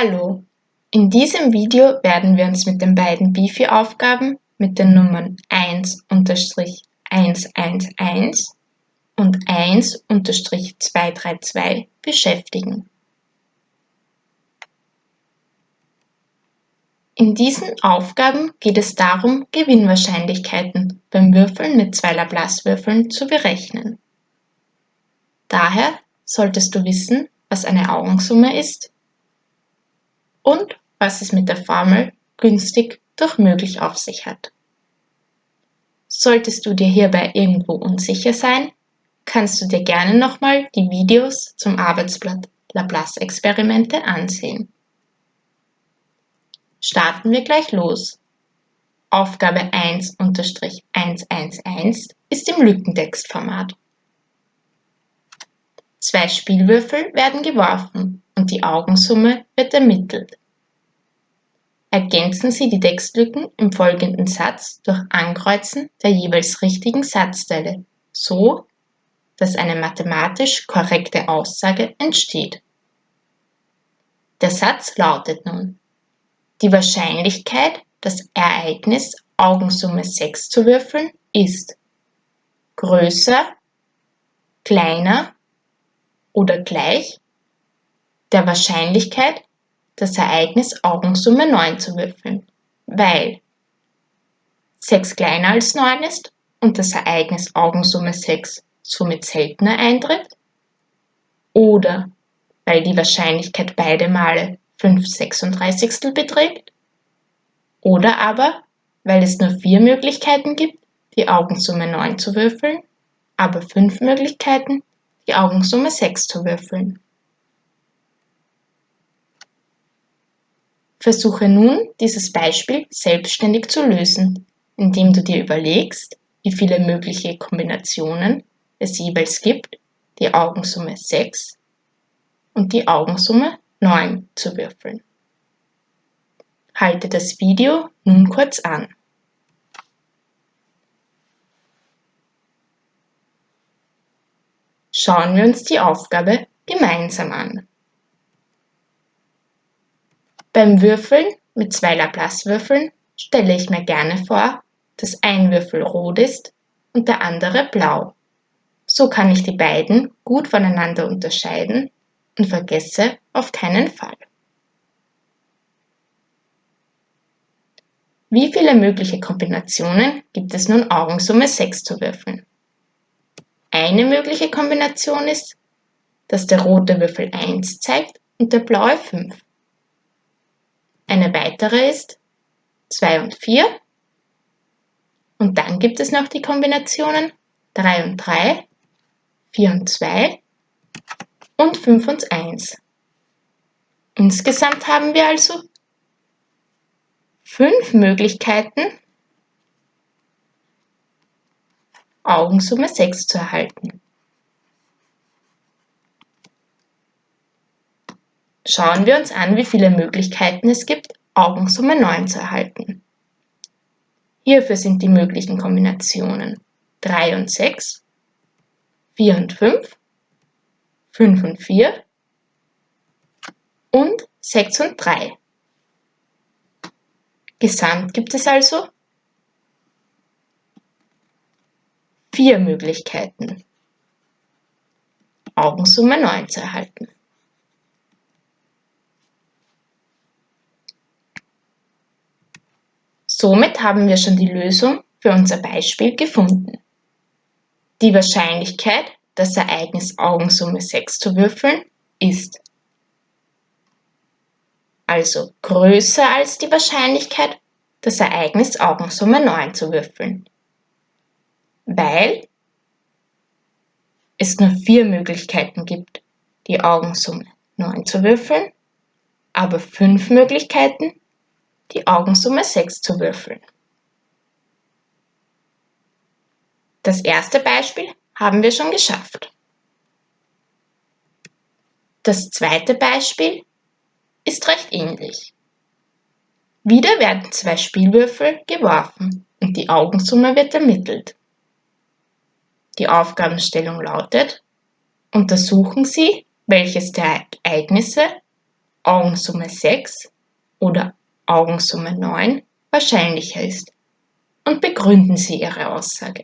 Hallo, in diesem Video werden wir uns mit den beiden Bifi-Aufgaben mit den Nummern 1-111 und 1-232 beschäftigen. In diesen Aufgaben geht es darum, Gewinnwahrscheinlichkeiten beim Würfeln mit zwei Laplace-Würfeln zu berechnen. Daher solltest du wissen, was eine Augensumme ist und was es mit der Formel günstig durch möglich auf sich hat. Solltest du dir hierbei irgendwo unsicher sein, kannst du dir gerne nochmal die Videos zum Arbeitsblatt Laplace-Experimente ansehen. Starten wir gleich los. Aufgabe 1-111 ist im Lückentextformat. Zwei Spielwürfel werden geworfen und die Augensumme wird ermittelt. Ergänzen Sie die Textlücken im folgenden Satz durch Ankreuzen der jeweils richtigen Satzteile, so dass eine mathematisch korrekte Aussage entsteht. Der Satz lautet nun die Wahrscheinlichkeit, das Ereignis Augensumme 6 zu würfeln, ist größer, kleiner oder gleich der Wahrscheinlichkeit, das Ereignis Augensumme 9 zu würfeln, weil 6 kleiner als 9 ist und das Ereignis Augensumme 6 somit seltener eintritt oder weil die Wahrscheinlichkeit beide Male 5 36 beträgt oder aber, weil es nur vier Möglichkeiten gibt, die Augensumme 9 zu würfeln, aber fünf Möglichkeiten, die Augensumme 6 zu würfeln. Versuche nun, dieses Beispiel selbstständig zu lösen, indem du dir überlegst, wie viele mögliche Kombinationen es jeweils gibt, die Augensumme 6 und die Augensumme 9 zu würfeln. Halte das Video nun kurz an. Schauen wir uns die Aufgabe gemeinsam an. Beim Würfeln mit zwei Laplace-Würfeln stelle ich mir gerne vor, dass ein Würfel rot ist und der andere blau. So kann ich die beiden gut voneinander unterscheiden und vergesse auf keinen Fall. Wie viele mögliche Kombinationen gibt es nun Augensumme 6 zu würfeln? Eine mögliche Kombination ist, dass der rote Würfel 1 zeigt und der blaue 5. Eine weitere ist 2 und 4. Und dann gibt es noch die Kombinationen 3 und 3, 4 und 2 und 5 und 1. Insgesamt haben wir also fünf Möglichkeiten, Augensumme 6 zu erhalten. Schauen wir uns an, wie viele Möglichkeiten es gibt, Augensumme 9 zu erhalten. Hierfür sind die möglichen Kombinationen 3 und 6, 4 und 5, 5 und 4 und 6 und 3. Gesamt gibt es also vier Möglichkeiten, Augensumme 9 zu erhalten. Somit haben wir schon die Lösung für unser Beispiel gefunden. Die Wahrscheinlichkeit das Ereignis Augensumme 6 zu würfeln, ist also größer als die Wahrscheinlichkeit, das Ereignis Augensumme 9 zu würfeln, weil es nur vier Möglichkeiten gibt, die Augensumme 9 zu würfeln, aber fünf Möglichkeiten, die Augensumme 6 zu würfeln. Das erste Beispiel haben wir schon geschafft. Das zweite Beispiel ist recht ähnlich. Wieder werden zwei Spielwürfel geworfen und die Augensumme wird ermittelt. Die Aufgabenstellung lautet, untersuchen Sie, welches der Ereignisse Augensumme 6 oder Augensumme 9 wahrscheinlicher ist und begründen Sie Ihre Aussage.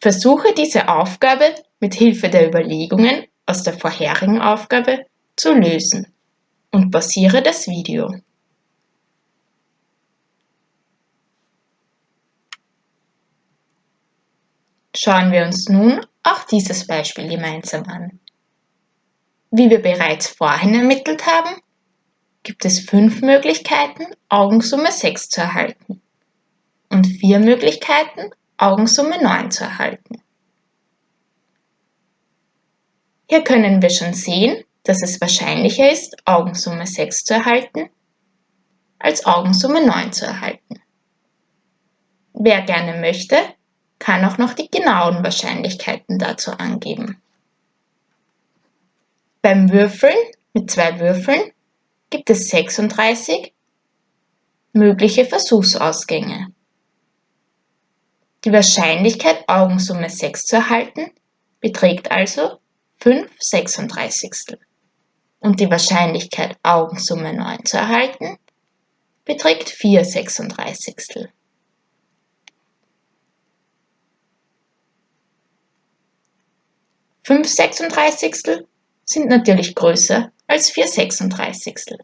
Versuche diese Aufgabe mit Hilfe der Überlegungen aus der vorherigen Aufgabe zu lösen und pausiere das Video. Schauen wir uns nun auch dieses Beispiel gemeinsam an. Wie wir bereits vorhin ermittelt haben, gibt es fünf Möglichkeiten, Augensumme 6 zu erhalten und vier Möglichkeiten, Augensumme 9 zu erhalten. Hier können wir schon sehen, dass es wahrscheinlicher ist, Augensumme 6 zu erhalten, als Augensumme 9 zu erhalten. Wer gerne möchte, kann auch noch die genauen Wahrscheinlichkeiten dazu angeben. Beim Würfeln mit zwei Würfeln gibt es 36 mögliche Versuchsausgänge. Die Wahrscheinlichkeit, Augensumme 6 zu erhalten, beträgt also 5 36. Und die Wahrscheinlichkeit, Augensumme 9 zu erhalten, beträgt 4 36. Fünf Sechsunddreißigstel sind natürlich größer als 4 36.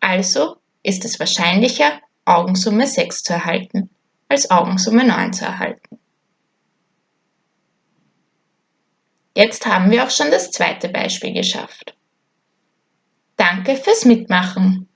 Also ist es wahrscheinlicher, Augensumme 6 zu erhalten, als Augensumme 9 zu erhalten. Jetzt haben wir auch schon das zweite Beispiel geschafft. Danke fürs Mitmachen.